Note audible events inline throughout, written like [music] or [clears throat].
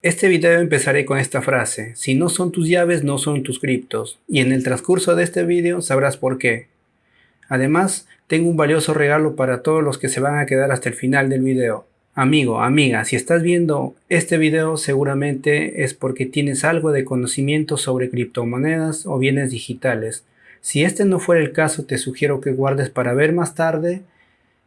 Este video empezaré con esta frase, si no son tus llaves no son tus criptos, y en el transcurso de este video sabrás por qué. Además, tengo un valioso regalo para todos los que se van a quedar hasta el final del video. Amigo, amiga, si estás viendo este video seguramente es porque tienes algo de conocimiento sobre criptomonedas o bienes digitales. Si este no fuera el caso te sugiero que guardes para ver más tarde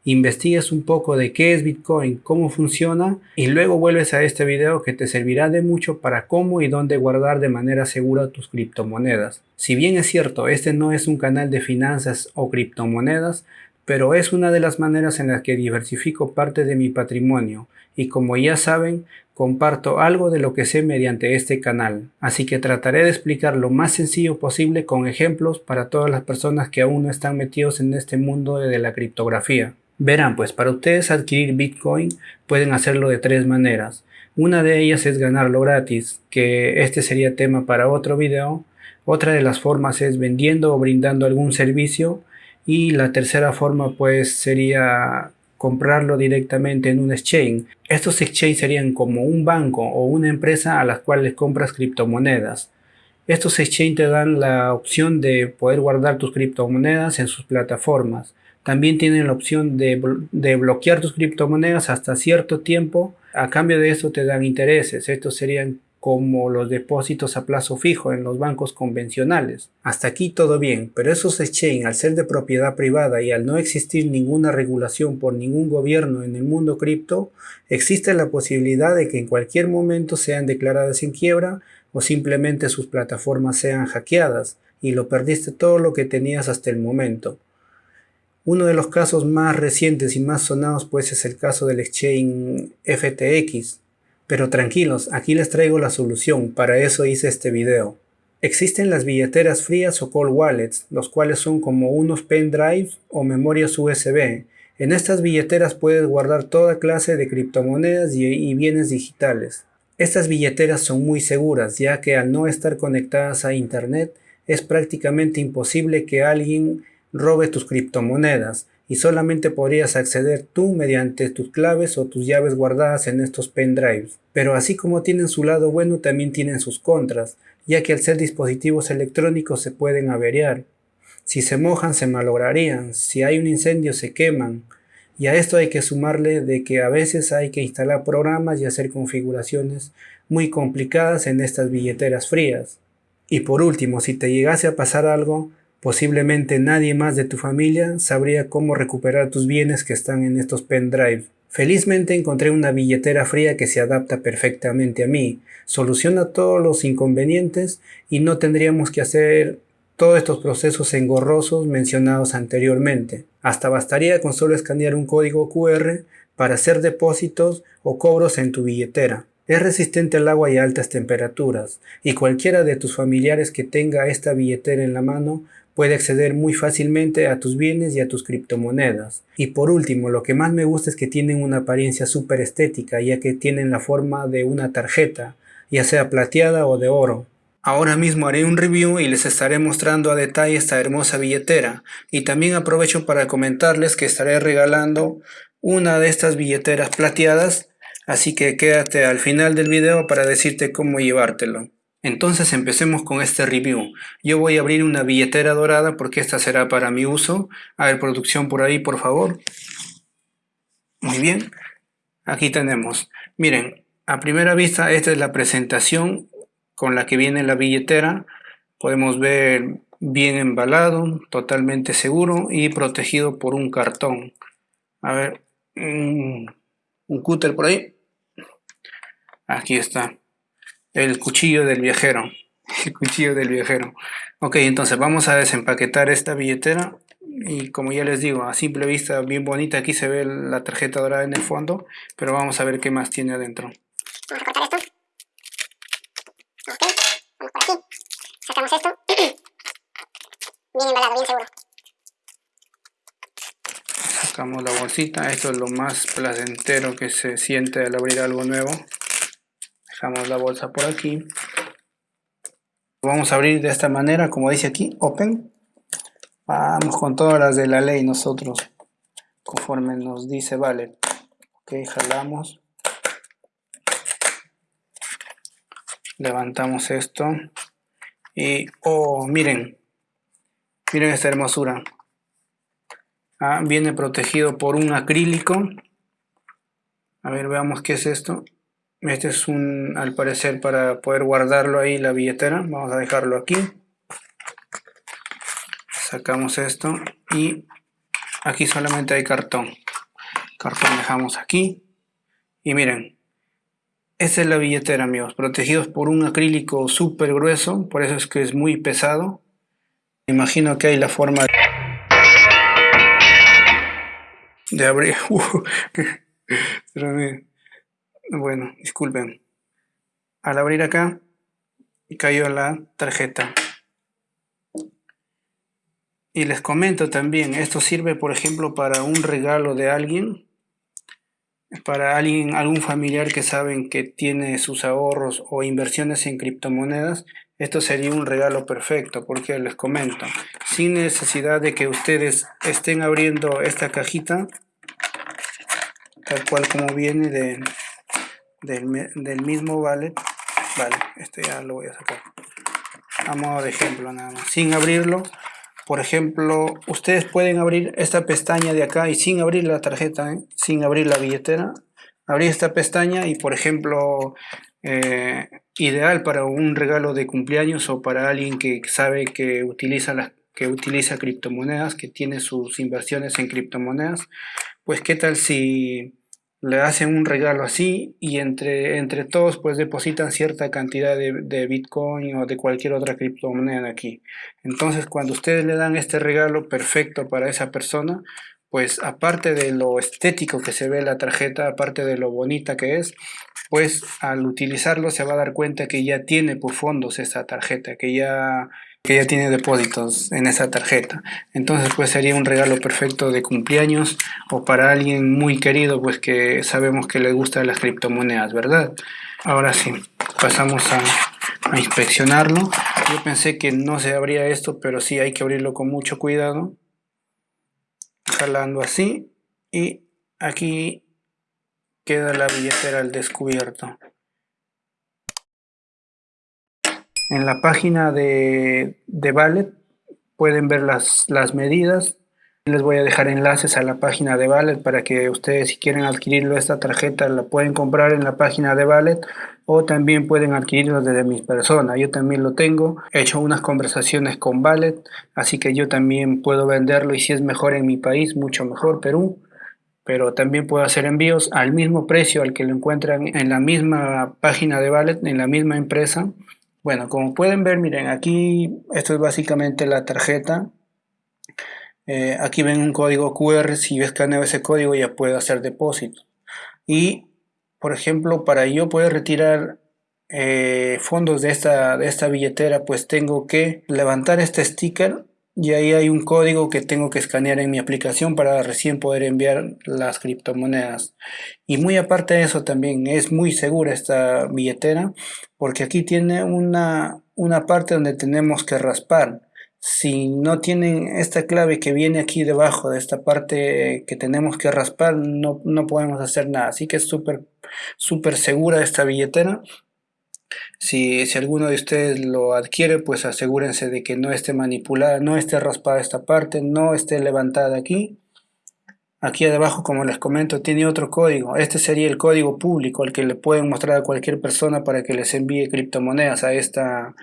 investigues un poco de qué es Bitcoin, cómo funciona y luego vuelves a este video que te servirá de mucho para cómo y dónde guardar de manera segura tus criptomonedas. Si bien es cierto, este no es un canal de finanzas o criptomonedas, pero es una de las maneras en las que diversifico parte de mi patrimonio y como ya saben, comparto algo de lo que sé mediante este canal, así que trataré de explicar lo más sencillo posible con ejemplos para todas las personas que aún no están metidos en este mundo de la criptografía. Verán, pues para ustedes adquirir Bitcoin pueden hacerlo de tres maneras. Una de ellas es ganarlo gratis, que este sería tema para otro video. Otra de las formas es vendiendo o brindando algún servicio. Y la tercera forma pues sería comprarlo directamente en un exchange. Estos exchanges serían como un banco o una empresa a las cuales compras criptomonedas. Estos exchanges te dan la opción de poder guardar tus criptomonedas en sus plataformas. También tienen la opción de, bloquear tus criptomonedas hasta cierto tiempo. A cambio de eso te dan intereses. Estos serían como los depósitos a plazo fijo en los bancos convencionales. Hasta aquí todo bien, pero esos exchange al ser de propiedad privada y al no existir ninguna regulación por ningún gobierno en el mundo cripto, existe la posibilidad de que en cualquier momento sean declaradas en quiebra o simplemente sus plataformas sean hackeadas y lo perdiste todo lo que tenías hasta el momento. Uno de los casos más recientes y más sonados pues es el caso del exchange FTX. Pero tranquilos, aquí les traigo la solución, para eso hice este video. Existen las billeteras frías o cold wallets, los cuales son como unos pendrives o memorias USB. En estas billeteras puedes guardar toda clase de criptomonedas y bienes digitales. Estas billeteras son muy seguras ya que al no estar conectadas a internet es prácticamente imposible que alguien robe tus criptomonedas y solamente podrías acceder tú mediante tus claves o tus llaves guardadas en estos pendrives. Pero así como tienen su lado bueno también tienen sus contras, ya que al ser dispositivos electrónicos se pueden averiar. Si se mojan se malograrían, si hay un incendio se queman. Y a esto hay que sumarle de que a veces hay que instalar programas y hacer configuraciones muy complicadas en estas billeteras frías. Y por último, si te llegase a pasar algo, Posiblemente nadie más de tu familia sabría cómo recuperar tus bienes que están en estos pendrive. Felizmente encontré una billetera fría que se adapta perfectamente a mí, soluciona todos los inconvenientes y no tendríamos que hacer todos estos procesos engorrosos mencionados anteriormente. Hasta bastaría con solo escanear un código QR para hacer depósitos o cobros en tu billetera. Es resistente al agua y a altas temperaturas, y cualquiera de tus familiares que tenga esta billetera en la mano puede acceder muy fácilmente a tus bienes y a tus criptomonedas. Y por último, lo que más me gusta es que tienen una apariencia súper estética, ya que tienen la forma de una tarjeta, ya sea plateada o de oro. Ahora mismo haré un review y les estaré mostrando a detalle esta hermosa billetera. Y también aprovecho para comentarles que estaré regalando una de estas billeteras plateadas, así que quédate al final del video para decirte cómo llevártelo. Entonces empecemos con este review. Yo voy a abrir una billetera dorada porque esta será para mi uso. A ver, producción por ahí, por favor. Muy bien. Aquí tenemos. Miren, a primera vista esta es la presentación con la que viene la billetera. Podemos ver bien embalado, totalmente seguro y protegido por un cartón. A ver, un, un cúter por ahí. Aquí está. El cuchillo del viajero. [laughs] El cuchillo del viajero. Ok, entonces vamos a desempaquetar esta billetera. Y como ya les digo, a simple vista bien bonita. Aquí se ve la tarjeta dorada en el fondo. Pero vamos a ver qué más tiene adentro. Vamos a cortar esto. Ok, vamos por aquí. Sacamos esto. [clears throat] bien embalado, bien seguro. Sacamos la bolsita. Esto es lo más placentero que se siente al abrir algo nuevo dejamos la bolsa por aquí vamos a abrir de esta manera como dice aquí open vamos con todas las de la ley nosotros conforme nos dice vale ok jalamos levantamos esto y oh miren miren esta hermosura. Ah, viene protegido por un acrílico. A ver veamos qué es esto. Este es un al parecer para poder guardarlo ahí la billetera. Vamos a dejarlo aquí. Sacamos esto y aquí solamente hay cartón. Cartón dejamos aquí. Y miren esta es la billetera, amigos, protegidos por un acrílico súper grueso, por eso es que es muy pesado. Imagino que hay la forma de abrir. [laughs] bueno, disculpen. Al abrir acá, cayó la tarjeta. Y les comento también, esto sirve, por ejemplo, para un regalo de alguien para alguien, algún familiar que saben que tiene sus ahorros o inversiones en criptomonedas, esto sería un regalo perfecto, porque les comento, sin necesidad de que ustedes estén abriendo esta cajita, tal cual como viene de, del, mismo wallet, vale, este ya lo voy a sacar, a modo de ejemplo nada más, sin abrirlo, por ejemplo, ustedes pueden abrir esta pestaña de acá y sin abrir la tarjeta, ¿eh? sin abrir la billetera, abrir esta pestaña y por ejemplo, eh, ideal para un regalo de cumpleaños o para alguien que sabe que utiliza, que utiliza criptomonedas, que tiene sus inversiones en criptomonedas, pues qué tal si le hacen un regalo así y entre, entre todos pues depositan cierta cantidad de, Bitcoin o de cualquier otra criptomoneda aquí. Entonces cuando ustedes le dan este regalo perfecto para esa persona, pues aparte de lo estético que se ve la tarjeta, aparte de lo bonita que es, pues al utilizarlo se va a dar cuenta que ya tiene por fondos esa tarjeta, que ya que ya tiene depósitos en esa tarjeta. Entonces pues sería un regalo perfecto de cumpleaños o para alguien muy querido pues que sabemos que le gustan las criptomonedas, ¿verdad? Ahora sí, pasamos a, a inspeccionarlo. Yo pensé que no se abría esto, pero sí hay que abrirlo con mucho cuidado. Jalando así y aquí queda la billetera al descubierto. En la página de, de Ballet pueden ver las, las medidas. Les voy a dejar enlaces a la página de Ballet para que ustedes si quieren adquirirlo esta tarjeta la pueden comprar en la página de Ballet o también pueden adquirirlo desde mi persona. Yo también lo tengo. He hecho unas conversaciones con Ballet, así que yo también puedo venderlo y si es mejor en mi país, mucho mejor, Perú. Pero también puedo hacer envíos al mismo precio al que lo encuentran en la misma página de Ballet, en la misma empresa. Bueno, como pueden ver, miren, aquí esto es básicamente la tarjeta. Eh, aquí ven un código QR, si yo escaneo ese código ya puedo hacer depósito. Y, por ejemplo, para yo poder retirar eh, fondos de esta, de esta billetera, pues tengo que levantar este sticker y ahí hay un código que tengo que escanear en mi aplicación para recién poder enviar las criptomonedas. Y muy aparte de eso también es muy segura esta billetera porque aquí tiene una, una parte donde tenemos que raspar. Si no tienen esta clave que viene aquí debajo de esta parte que tenemos que raspar no, no podemos hacer nada. Así que es súper súper segura esta billetera si, alguno de ustedes lo adquiere, pues asegúrense de que no esté manipulada, no esté raspada esta parte, no esté levantada aquí. Aquí abajo, como les comento, tiene otro código. Este sería el código público, al que le pueden mostrar a cualquier persona para que les envíe criptomonedas a esta,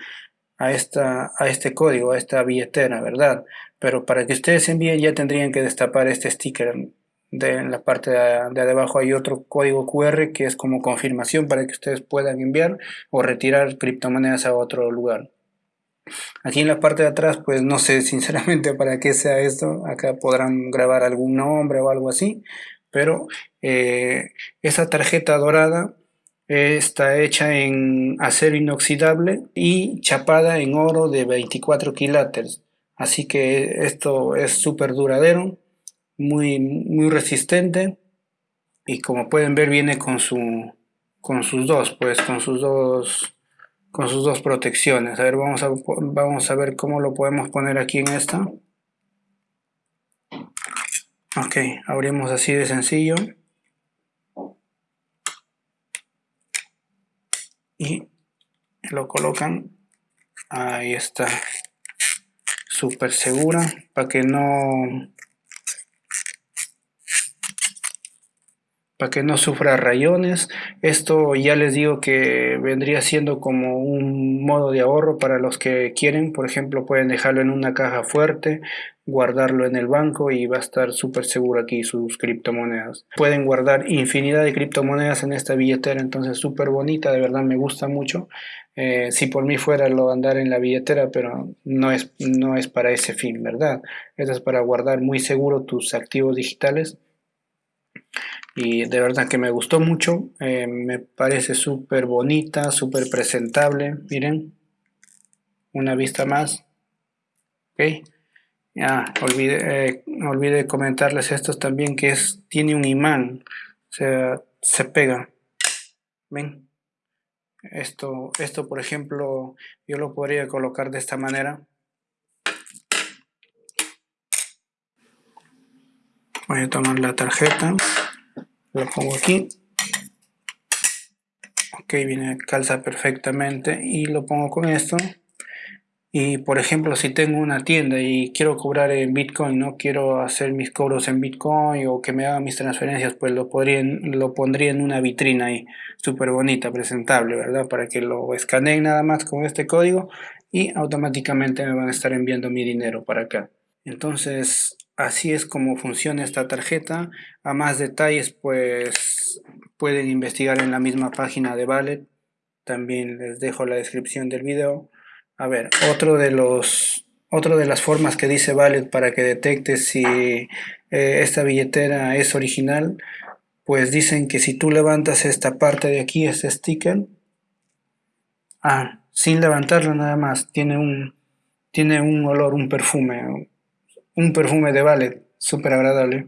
a esta, a este código, a esta billetera, ¿verdad? Pero para que ustedes envíen ya tendrían que destapar este sticker de en la parte de, abajo hay otro código QR que es como confirmación para que ustedes puedan enviar o retirar criptomonedas a otro lugar. Aquí en la parte de atrás, pues no sé [laughs] sinceramente para qué sea esto. Acá podrán grabar algún nombre o algo así. Pero eh, esa tarjeta dorada está hecha en acero inoxidable y chapada en oro de 24 quilates. Así que esto es súper duradero muy, muy resistente y como pueden ver viene con su con sus dos pues con sus dos con sus dos protecciones. A ver vamos a vamos a ver cómo lo podemos poner aquí en esta. Ok abrimos así de sencillo. Y lo colocan. Ahí está. Súper segura para que no para que no sufra rayones. Esto ya les digo que vendría siendo como un modo de ahorro para los que quieren. Por ejemplo, pueden dejarlo en una caja fuerte, guardarlo en el banco y va a estar súper seguro aquí sus criptomonedas. Pueden guardar infinidad de criptomonedas en esta billetera, entonces súper bonita, de verdad me gusta mucho. Eh, si por mí fuera lo andar en la billetera, pero no es, no es para ese fin, ¿verdad? Esto es para guardar muy seguro tus activos digitales y de verdad que me gustó mucho, eh, me parece súper bonita, súper presentable, miren, una vista más, ok, ya, olvidé, eh, comentarles esto también que es, tiene un imán, o sea, se pega, ven, esto, esto por ejemplo, yo lo podría colocar de esta manera, voy a tomar la tarjeta, lo pongo aquí. Ok viene calza perfectamente y lo pongo con esto. Y por ejemplo si tengo una tienda y quiero cobrar en bitcoin no quiero hacer mis cobros en bitcoin o que me hagan mis transferencias pues lo podría lo pondría en una vitrina ahí súper bonita presentable verdad para que lo escaneen nada más con este código y automáticamente me van a estar enviando mi dinero para acá. Entonces Así es como funciona esta tarjeta. A más detalles, pues pueden investigar en la misma página de Ballet. También les dejo la descripción del video. A ver, otro de los otro de las formas que dice Ballet para que detecte si eh, esta billetera es original, pues dicen que si tú levantas esta parte de aquí, este sticker, ah, sin levantarlo nada más, tiene un, tiene un olor, un perfume, un perfume de ballet, súper agradable.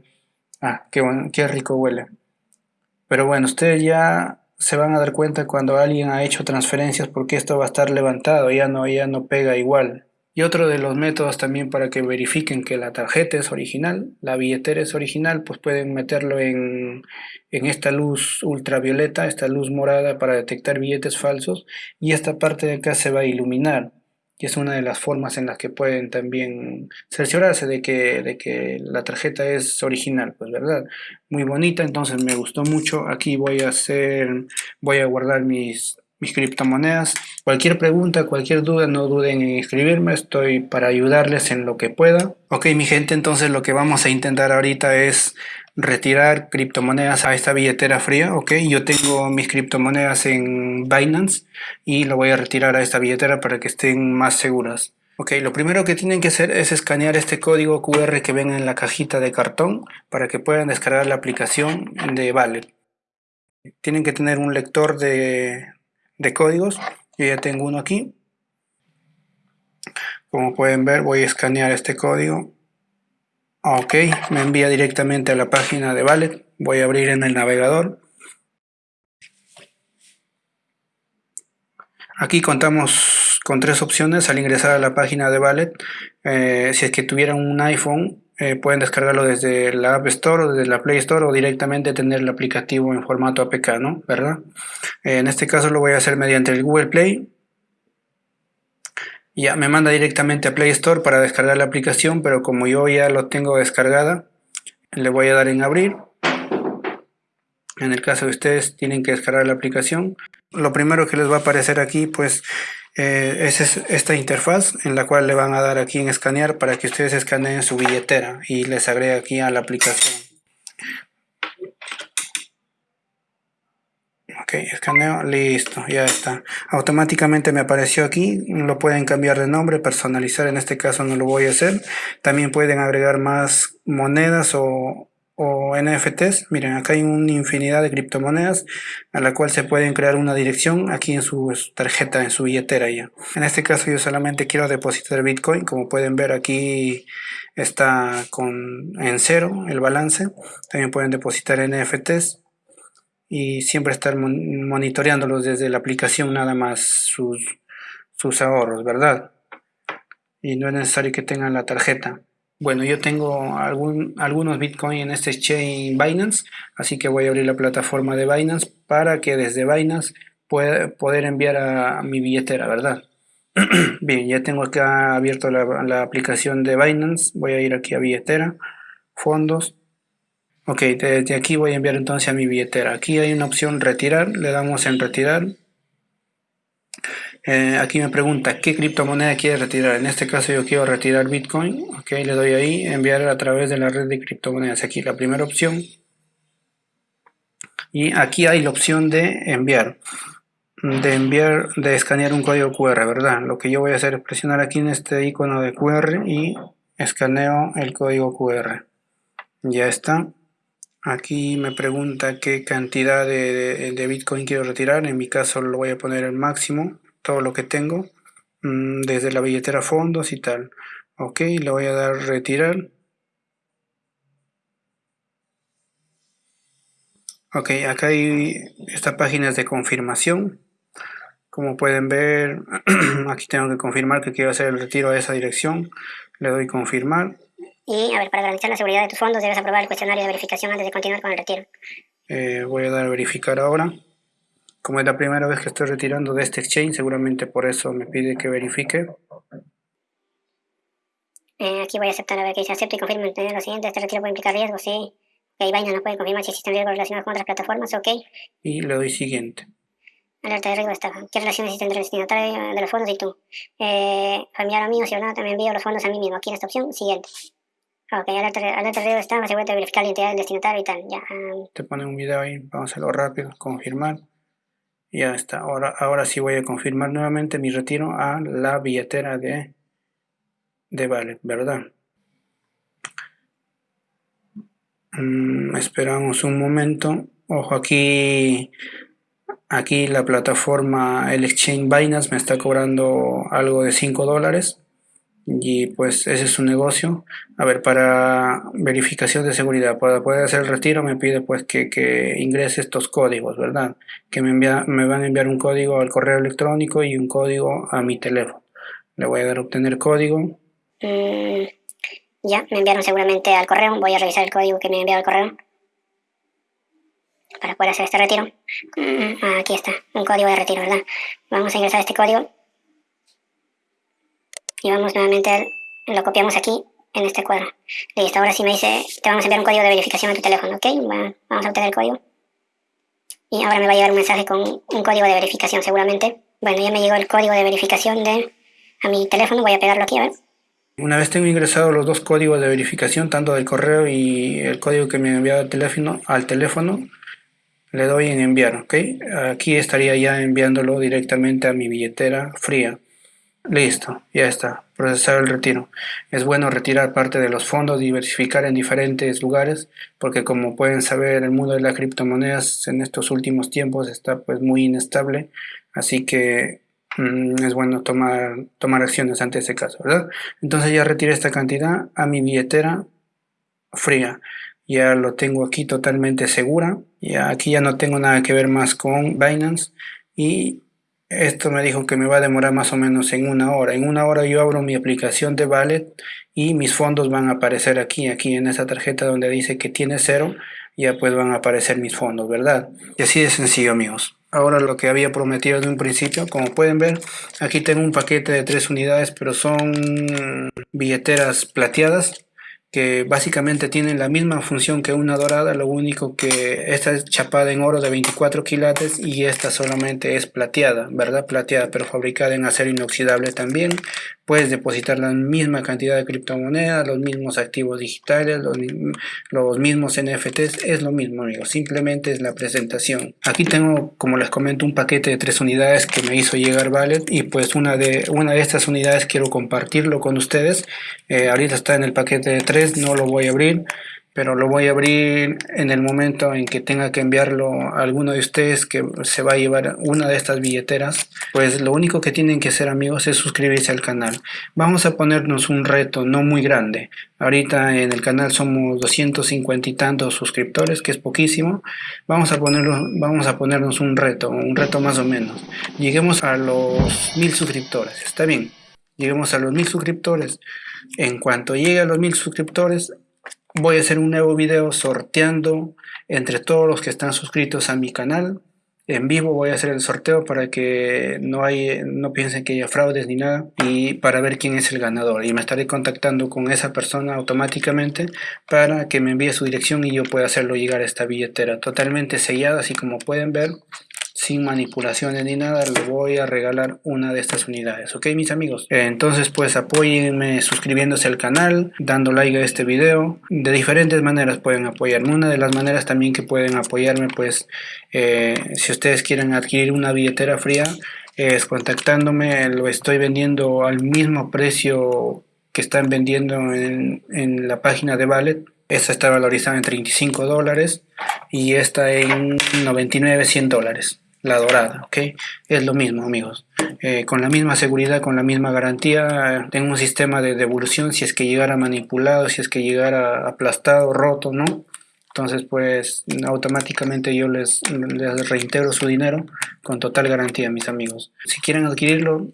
Ah, qué, bueno, qué rico huele. Pero bueno, ustedes ya se van a dar cuenta cuando alguien ha hecho transferencias porque esto va a estar levantado, ya no, ya no pega igual. Y otro de los métodos también para que verifiquen que la tarjeta es original, la billetera es original, pues pueden meterlo en, en esta luz ultravioleta, esta luz morada para detectar billetes falsos y esta parte de acá se va a iluminar y es una de las formas en las que pueden también cerciorarse de que, de que la tarjeta es original, pues verdad, muy bonita, entonces me gustó mucho, aquí voy a hacer, voy a guardar mis, mis criptomonedas, cualquier pregunta, cualquier duda, no duden en escribirme, estoy para ayudarles en lo que pueda. Ok mi gente, entonces lo que vamos a intentar ahorita es retirar criptomonedas a esta billetera fría, ok, yo tengo mis criptomonedas en Binance y lo voy a retirar a esta billetera para que estén más seguras. Ok, lo primero que tienen que hacer es escanear este código QR que ven en la cajita de cartón para que puedan descargar la aplicación de Wallet. Tienen que tener un lector de, de códigos, yo ya tengo uno aquí. Como pueden ver voy a escanear este código Ok, me envía directamente a la página de Ballet. Voy a abrir en el navegador. Aquí contamos con tres opciones al ingresar a la página de Ballet. Eh, si es que tuvieran un iPhone, eh, pueden descargarlo desde la App Store o desde la Play Store o directamente tener el aplicativo en formato APK, ¿no? ¿Verdad? Eh, en este caso lo voy a hacer mediante el Google Play ya me manda directamente a Play Store para descargar la aplicación, pero como yo ya lo tengo descargada, le voy a dar en abrir. En el caso de ustedes tienen que descargar la aplicación. Lo primero que les va a aparecer aquí pues eh, es esta interfaz en la cual le van a dar aquí en escanear para que ustedes escaneen su billetera y les agrega aquí a la aplicación. Ok escaneo listo ya está. Automáticamente me apareció aquí lo pueden cambiar de nombre personalizar en este caso no lo voy a hacer. También pueden agregar más monedas o, o NFTs miren acá hay una infinidad de criptomonedas a la cual se pueden crear una dirección aquí en su tarjeta en su billetera ya. En este caso yo solamente quiero depositar bitcoin. Como pueden ver aquí está con en cero el balance. También pueden depositar NFTs y siempre estar monitoreándolos desde la aplicación nada más sus, sus ahorros, ¿verdad? Y no es necesario que tengan la tarjeta. Bueno, yo tengo algún, algunos Bitcoin en este exchange Binance, así que voy a abrir la plataforma de Binance para que desde Binance poder enviar a mi billetera, ¿verdad? [clears throat] Bien, ya tengo acá abierto la, aplicación de Binance. Voy a ir aquí a billetera, fondos. Ok, desde aquí voy a enviar entonces a mi billetera. Aquí hay una opción retirar, le damos en retirar. Eh, aquí me pregunta qué criptomoneda quiere retirar. En este caso yo quiero retirar Bitcoin. Ok, le doy ahí, enviar a través de la red de criptomonedas. Aquí la primera opción. Y aquí hay la opción de enviar de enviar, de escanear un código QR, ¿verdad? Lo que yo voy a hacer es presionar aquí en este icono de QR y escaneo el código QR. Ya está. Aquí me pregunta qué cantidad de, Bitcoin quiero retirar. En mi caso lo voy a poner el máximo, todo lo que tengo, mm, desde la billetera fondos y tal. Ok, le voy a dar retirar. Ok, acá hay esta página de confirmación. Como pueden ver, [clears throat] aquí tengo que confirmar que quiero hacer el retiro a esa dirección. Le doy confirmar. Y, a ver, para garantizar la seguridad de tus fondos, debes aprobar el cuestionario de verificación antes de continuar con el retiro. Eh, voy a dar a verificar ahora. Como es la primera vez que estoy retirando de este exchange, seguramente por eso me pide que verifique. Eh, aquí voy a aceptar a ver que dice acepto y confirmo entender lo siguiente. Este retiro puede implicar riesgos, sí. Ok, Binance no puede confirmar si existen riesgos relacionados con otras plataformas, ok. Y le doy siguiente. Alerta de riesgo estafa. ¿Qué relación existe entre el destinatario de los fondos y tú? Eh, familiar o mío, si o no, también envío los fondos a mí mismo. Aquí en esta opción, siguiente. Ok, alerta, alerta riesgo de estafa, se puede verificar la identidad del destinatario y tal. Ya. Te pone un video ahí, vamos a hacerlo rápido, confirmar. Ya está. Ahora, ahora sí voy a confirmar nuevamente mi retiro a la billetera de, de Wallet, ¿verdad? Mm, esperamos un momento. Ojo, aquí Aquí la plataforma, el exchange Binance me está cobrando algo de 5 dólares y pues ese es su negocio. A ver, para verificación de seguridad, para poder hacer el retiro me pide pues que, ingrese estos códigos, ¿verdad? Que me, envía, me van a enviar un código al correo electrónico y un código a mi teléfono. Le voy a dar a obtener código. Mm, ya, me enviaron seguramente al correo. Voy a revisar el código que me enviado al correo para poder hacer este retiro. Mm, aquí está, un código de retiro, ¿verdad? Vamos a ingresar este código. Y vamos nuevamente, lo copiamos aquí, en este cuadro. Listo, ahora sí me dice, te vamos a enviar un código de verificación a tu teléfono, ¿ok? vamos a obtener el código. Y ahora me va a llegar un mensaje con un código de verificación seguramente. Bueno, ya me llegó el código de verificación de a mi teléfono, voy a pegarlo aquí, a ver. Una vez tengo ingresado los dos códigos de verificación, tanto del correo y el código que me ha enviado al teléfono, al teléfono le doy en enviar, ¿ok? Aquí estaría ya enviándolo directamente a mi billetera fría. Listo, ya está, procesar el retiro. Es bueno retirar parte de los fondos, diversificar en diferentes lugares, porque como pueden saber, el mundo de las criptomonedas en estos últimos tiempos está pues muy inestable, así que mm, es bueno tomar, tomar acciones ante ese caso, ¿verdad? Entonces ya retiré esta cantidad a mi billetera fría ya lo tengo aquí totalmente segura ya aquí ya no tengo nada que ver más con Binance y esto me dijo que me va a demorar más o menos en una hora. En una hora yo abro mi aplicación de Wallet y mis fondos van a aparecer aquí aquí en esa tarjeta donde dice que tiene cero ya pues van a aparecer mis fondos verdad y así de sencillo amigos. Ahora lo que había prometido de un principio como pueden ver aquí tengo un paquete de tres unidades pero son billeteras plateadas que básicamente tienen la misma función que una dorada, lo único que esta es chapada en oro de 24 quilates y esta solamente es plateada, ¿verdad? Plateada, pero fabricada en acero inoxidable también. Puedes depositar la misma cantidad de criptomonedas, los mismos activos digitales, los, los mismos NFTs, es lo mismo, amigos, simplemente es la presentación. Aquí tengo, como les comento, un paquete de tres unidades que me hizo llegar Valet y pues una de, una de estas unidades quiero compartirlo con ustedes. Eh, ahorita está en el paquete de tres no lo voy a abrir pero lo voy a abrir en el momento en que tenga que enviarlo a alguno de ustedes que se va a llevar una de estas billeteras pues lo único que tienen que hacer amigos es suscribirse al canal. Vamos a ponernos un reto no muy grande. Ahorita en el canal somos 250 y tantos suscriptores que es poquísimo. Vamos a ponerlo vamos a ponernos un reto un reto más o menos. Lleguemos a los mil suscriptores está bien lleguemos a los mil suscriptores. En cuanto llegue a los mil suscriptores, voy a hacer un nuevo video sorteando entre todos los que están suscritos a mi canal. En vivo voy a hacer el sorteo para que no, hay, no piensen que haya fraudes ni nada y para ver quién es el ganador. Y me estaré contactando con esa persona automáticamente para que me envíe su dirección y yo pueda hacerlo llegar a esta billetera totalmente sellada así como pueden ver sin manipulaciones ni nada, les voy a regalar una de estas unidades, ¿ok mis amigos? Entonces pues apóyenme suscribiéndose al canal, dando like a este video, de diferentes maneras pueden apoyarme, una de las maneras también que pueden apoyarme pues eh, si ustedes quieren adquirir una billetera fría es contactándome, lo estoy vendiendo al mismo precio que están vendiendo en, en la página de Ballet esta está valorizada en 35 dólares y esta en 99, 100 dólares la dorada, ¿ok? Es lo mismo, amigos. Eh, con la misma seguridad, con la misma garantía, tengo un sistema de devolución si es que llegara manipulado, si es que llegara aplastado, roto, ¿no? Entonces, pues, automáticamente yo les, les reintegro su dinero con total garantía, mis amigos. Si quieren adquirirlo,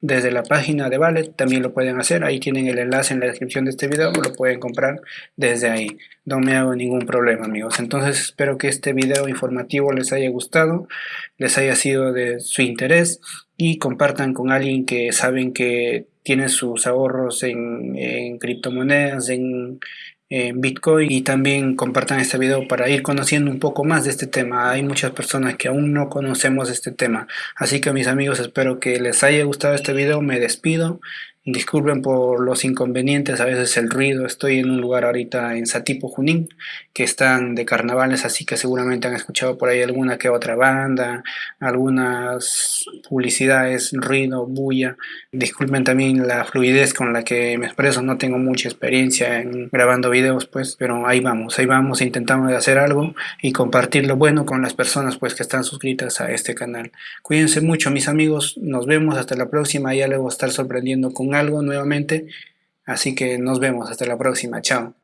desde la página de Ballet también lo pueden hacer, ahí tienen el enlace en la descripción de este video, lo pueden comprar desde ahí, no me hago ningún problema amigos, entonces espero que este video informativo les haya gustado, les haya sido de su interés y compartan con alguien que saben que tiene sus ahorros en, en criptomonedas, en, en Bitcoin y también compartan este video para ir conociendo un poco más de este tema. Hay muchas personas que aún no conocemos este tema. Así que mis amigos espero que les haya gustado este video. Me despido Disculpen por los inconvenientes, a veces el ruido. Estoy en un lugar ahorita en Satipo, Junín, que están de carnavales, así que seguramente han escuchado por ahí alguna que otra banda, algunas publicidades, ruido, bulla. Disculpen también la fluidez con la que me expreso, no tengo mucha experiencia en grabando videos, pues, pero ahí vamos, ahí vamos, intentamos de hacer algo y compartir lo bueno con las personas pues que están suscritas a este canal. Cuídense mucho mis amigos, nos vemos hasta la próxima, ya a estar sorprendiendo con algo nuevamente. Así que nos vemos hasta la próxima. Chao.